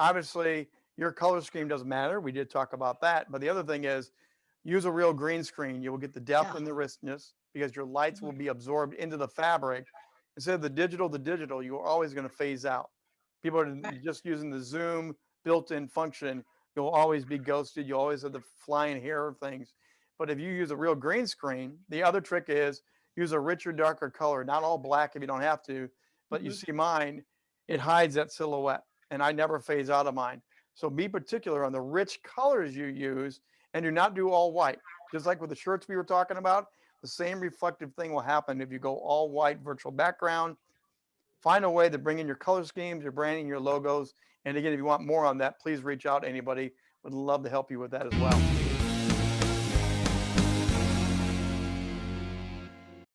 obviously your color scheme doesn't matter. We did talk about that. But the other thing is use a real green screen. You will get the depth Yeah. and the richness because your lights will Mhm. be absorbed into the fabric. Instead of the digital, the digital, you're always going to phase out. People are Right. just using the zoom built-in function. You'll always be ghosted. You always have the flying hair of things. But if you use a real green screen, the other trick is use a richer, darker color, not all black if you don't have to, but you Mhm. see mine, it hides that silhouette and I never phase out of mine. So be particular on the rich colors you use and do not do all white. Just like with the shirts we were talking about, the same reflective thing will happen if you go all white virtual background. Find a way to bring in your color schemes, your branding, your logos. And again, if you want more on that, please reach out to anybody. Would love to help you with that as well.